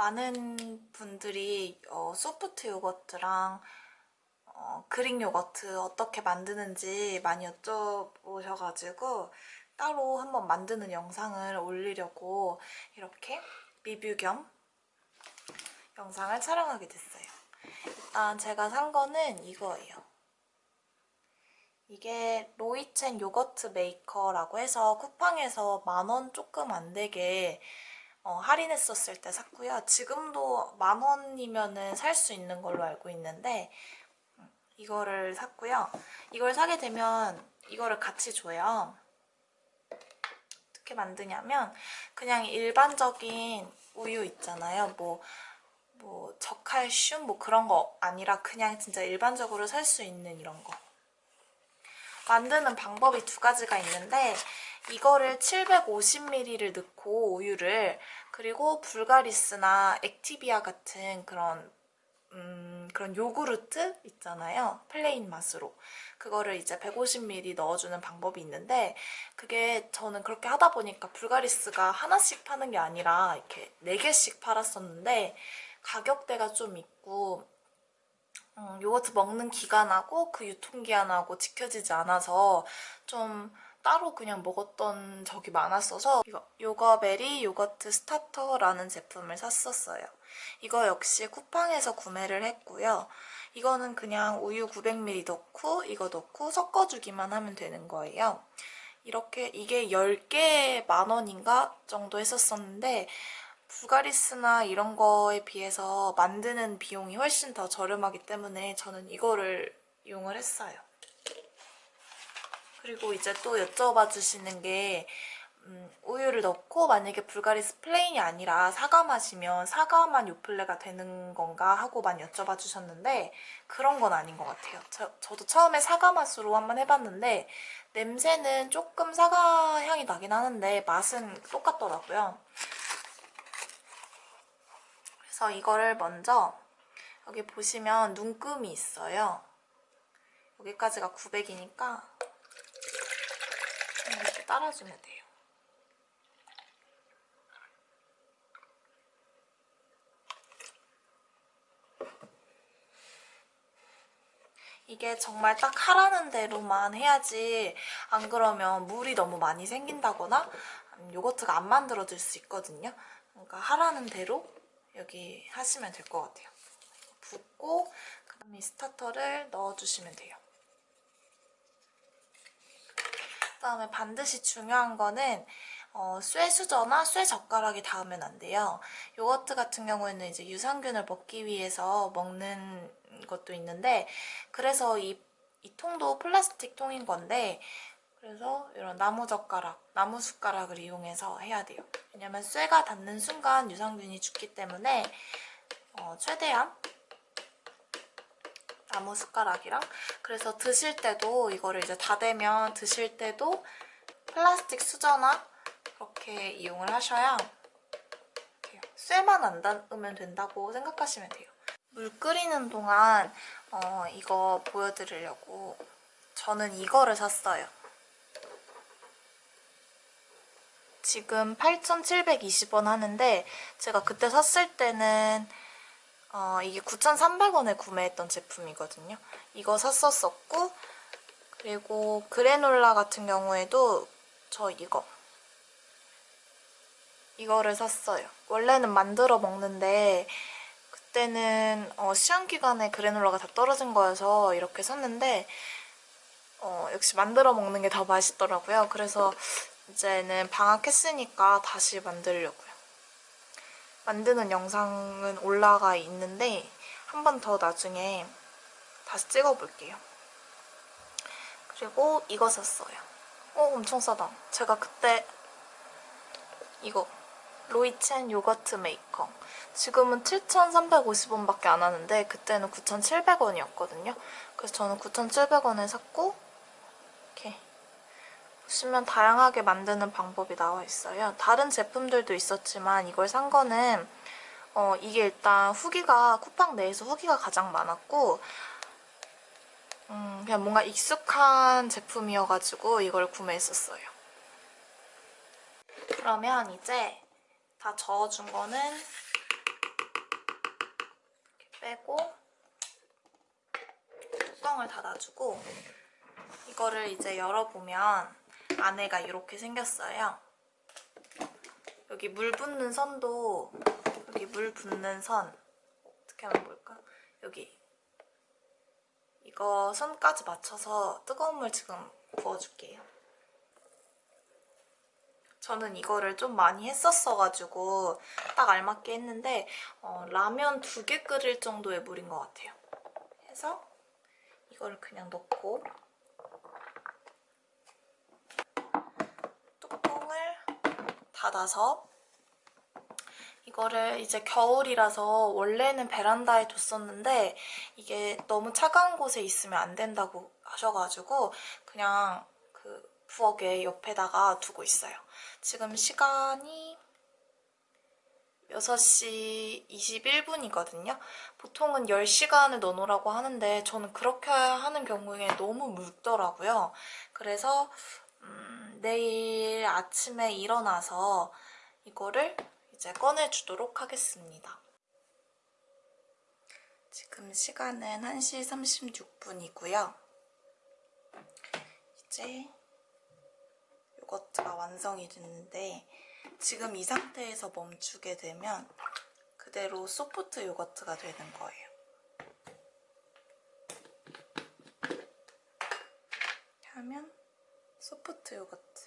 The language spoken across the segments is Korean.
많은 분들이 어, 소프트 요거트랑 어, 그릭 요거트 어떻게 만드는지 많이 여쭤보셔가지고 따로 한번 만드는 영상을 올리려고 이렇게 리뷰 겸 영상을 촬영하게 됐어요. 일단 제가 산 거는 이거예요. 이게 로이첸 요거트 메이커라고 해서 쿠팡에서 만 원 조금 안 되게 어, 할인했었을 때 샀고요. 지금도 만 원이면 살수 있는 걸로 알고 있는데 음, 이거를 샀고요. 이걸 사게 되면 이거를 같이 줘요. 어떻게 만드냐면 그냥 일반적인 우유 있잖아요. 뭐, 뭐 저칼슘 뭐 그런 거 아니라 그냥 진짜 일반적으로 살 수 있는 이런 거. 만드는 방법이 두 가지가 있는데 이거를 750ml를 넣고 우유를 그리고 불가리스나 액티비아 같은 그런 음, 그런 요구르트 있잖아요. 플레인 맛으로. 그거를 이제 150ml 넣어주는 방법이 있는데 그게 저는 그렇게 하다 보니까 불가리스가 하나씩 파는 게 아니라 이렇게 4개씩 팔았었는데 가격대가 좀 있고 음, 요거트 먹는 기간하고 그 유통기한하고 지켜지지 않아서 좀 따로 그냥 먹었던 적이 많았어서 이거 요거베리 요거트 스타터라는 제품을 샀었어요. 이거 역시 쿠팡에서 구매를 했고요. 이거는 그냥 우유 900ml 넣고 이거 넣고 섞어주기만 하면 되는 거예요. 이렇게 이게 10개 만원인가 정도 했었었는데 불가리스나 이런 거에 비해서 만드는 비용이 훨씬 더 저렴하기 때문에 저는 이거를 이용을 했어요. 그리고 이제 또 여쭤봐 주시는 게 음, 우유를 넣고 만약에 불가리스 플레인이 아니라 사과 맛이면 사과맛 요플레가 되는 건가 하고 많이 여쭤봐 주셨는데 그런 건 아닌 것 같아요. 저, 저도 처음에 사과 맛으로 한번 해봤는데 냄새는 조금 사과 향이 나긴 하는데 맛은 똑같더라고요. 그래서 이거를 먼저 여기 보시면 눈금이 있어요. 여기까지가 900이니까 이렇게 따라주면 돼요. 이게 정말 딱 하라는 대로만 해야지 안 그러면 물이 너무 많이 생긴다거나 요거트가 안 만들어질 수 있거든요. 그러니까 하라는 대로 여기 하시면 될 것 같아요. 붓고 그다음에 스타터를 넣어주시면 돼요. 그 다음에 반드시 중요한 거는 어, 쇠수저나 쇠젓가락이 닿으면 안 돼요. 요거트 같은 경우에는 이제 유산균을 먹기 위해서 먹는 것도 있는데 그래서 이, 이 통도 플라스틱 통인 건데 그래서 이런 나무젓가락, 나무숟가락을 이용해서 해야 돼요. 왜냐면 쇠가 닿는 순간 유산균이 죽기 때문에 어, 최대한 나무 숟가락이랑 그래서 드실 때도 이거를 이제 다 되면 드실 때도 플라스틱 수저나 그렇게 이용을 하셔야 쇠만 안 닿으면 된다고 생각하시면 돼요. 물 끓이는 동안 어, 이거 보여드리려고 저는 이거를 샀어요. 지금 8,720원 하는데 제가 그때 샀을 때는 어, 이게 9,300원에 구매했던 제품이거든요. 이거 샀었었고 그리고 그래놀라 같은 경우에도 저 이거 이거를 샀어요. 원래는 만들어 먹는데 그때는 어, 시험 기간에 그래놀라가 다 떨어진 거여서 이렇게 샀는데 어, 역시 만들어 먹는 게 더 맛있더라고요. 그래서 이제는 방학했으니까 다시 만들려고요. 만드는 영상은 올라가 있는데 한 번 더 나중에 다시 찍어볼게요. 그리고 이거 샀어요. 어 엄청 싸다. 제가 그때 이거 로이첸 요거트 메이커 지금은 7,350원밖에 안 하는데 그때는 9,700원이었거든요. 그래서 저는 9,700원에 샀고 이렇게 보시면 다양하게 만드는 방법이 나와 있어요. 다른 제품들도 있었지만 이걸 산 거는 어, 이게 일단 후기가 쿠팡 내에서 후기가 가장 많았고 음, 그냥 뭔가 익숙한 제품이어가지고 이걸 구매했었어요. 그러면 이제 다 저어준 거는 빼고 뚜껑을 닫아주고 이거를 이제 열어보면 안에가 이렇게 생겼어요. 여기 물 붓는 선도 여기 물 붓는 선 어떻게 하면 볼까? 여기 이거 선까지 맞춰서 뜨거운 물 지금 부어줄게요. 저는 이거를 좀 많이 했었어가지고 딱 알맞게 했는데 어, 라면 두 개 끓일 정도의 물인 것 같아요. 해서 이거를 그냥 넣고 뚜껑을 닫아서 이거를 이제 겨울이라서 원래는 베란다에 뒀었는데 이게 너무 차가운 곳에 있으면 안 된다고 하셔가지고 그냥 그 부엌에 옆에다가 두고 있어요. 지금 시간이 6시 21분이거든요. 보통은 10시간을 넣어놓으라고 하는데 저는 그렇게 하는 경우에 너무 묽더라고요. 그래서 음, 내일 아침에 일어나서 이거를 이제 꺼내주도록 하겠습니다. 지금 시간은 1시 36분이고요. 이제 요거트가 완성이 됐는데 지금 이 상태에서 멈추게 되면 그대로 소프트 요거트가 되는 거예요. 하면 소프트 요거트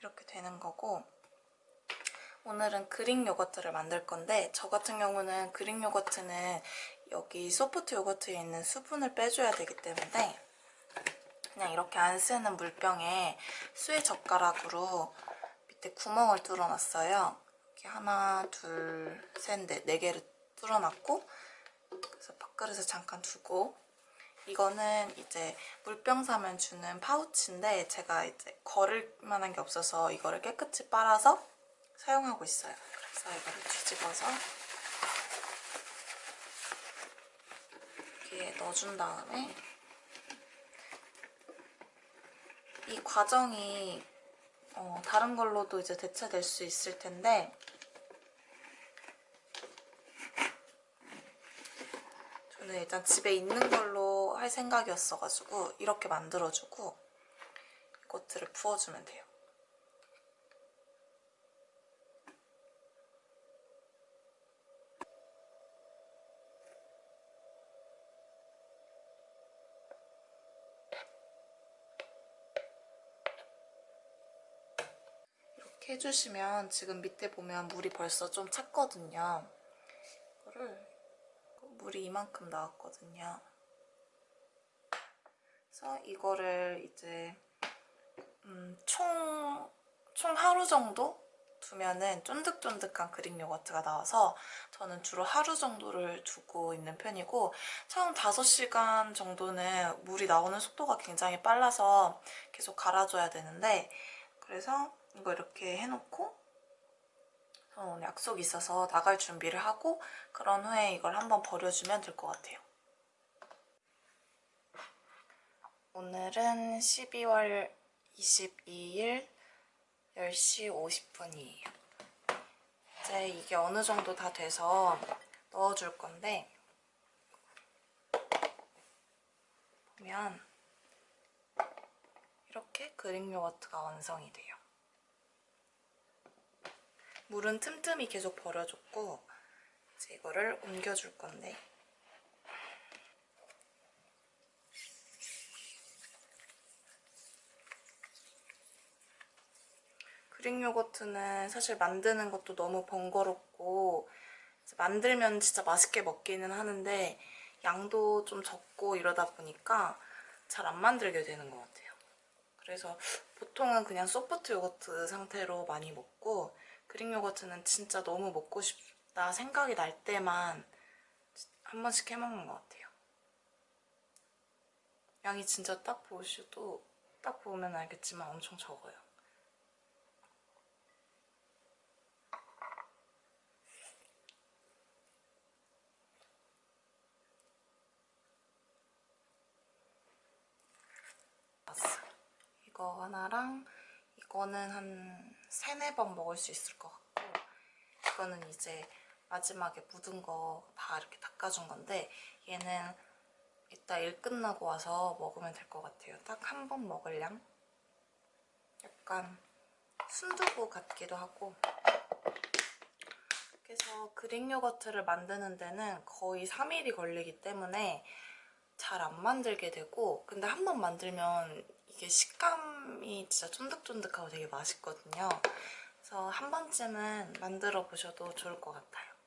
이렇게 되는 거고 오늘은 그릭 요거트를 만들 건데 저 같은 경우는 그릭 요거트는 여기 소프트 요거트에 있는 수분을 빼줘야 되기 때문에 그냥 이렇게 안 쓰는 물병에 수의 젓가락으로 밑에 구멍을 뚫어놨어요. 이렇게 하나, 둘, 셋, 넷, 네 개를 뚫어놨고 그래서 밥그릇에 잠깐 두고 이거는 이제 물병 사면 주는 파우치인데 제가 이제 걸을 만한 게 없어서 이거를 깨끗이 빨아서 사용하고 있어요. 그래서 이거를 뒤집어서 이렇게 넣어준 다음에 이 과정이 어, 다른 걸로도 이제 대체될 수 있을 텐데 저는 일단 집에 있는 걸로 할 생각이었어가지고 이렇게 만들어주고 이것들을 부어주면 돼요. 이렇게 해주시면 지금 밑에 보면 물이 벌써 좀 찼거든요. 이거를 물이 이만큼 나왔거든요. 그래서 이거를 이제 음, 총, 총 하루 정도 두면은 쫀득쫀득한 그릭 요거트가 나와서 저는 주로 하루 정도를 두고 있는 편이고 처음 5시간 정도는 물이 나오는 속도가 굉장히 빨라서 계속 갈아줘야 되는데 그래서 이거 이렇게 해놓고 오늘 약속이 있어서 나갈 준비를 하고 그런 후에 이걸 한번 버려주면 될 것 같아요. 오늘은 12월 22일 10시 50분이에요. 이제 이게 어느 정도 다 돼서 넣어줄 건데 보면 이렇게 그릭 요거트가 완성이 돼요. 물은 틈틈이 계속 버려줬고 이제 이거를 옮겨줄 건데 그릭 요거트는 사실 만드는 것도 너무 번거롭고 만들면 진짜 맛있게 먹기는 하는데 양도 좀 적고 이러다 보니까 잘 안 만들게 되는 것 같아요. 그래서 보통은 그냥 소프트 요거트 상태로 많이 먹고 그릭 요거트는 진짜 너무 먹고 싶다 생각이 날 때만 한 번씩 해먹는 것 같아요. 양이 진짜 딱 보셔도 딱 보면 알겠지만 엄청 적어요. 이거 하나랑 이거는 한 세네 번 먹을 수 있을 것 같고 이거는 이제 마지막에 묻은 거 다 이렇게 닦아준 건데 얘는 이따 일 끝나고 와서 먹으면 될 것 같아요. 딱 한 번 먹을 양? 약간 순두부 같기도 하고 그래서 그릭 요거트를 만드는 데는 거의 3일이 걸리기 때문에 잘 안 만들게 되고 근데 한 번 만들면 이게 식감이 진짜 쫀득쫀득하고 되게 맛있거든요. 그래서 한 번쯤은 만들어 보셔도 좋을 것 같아요.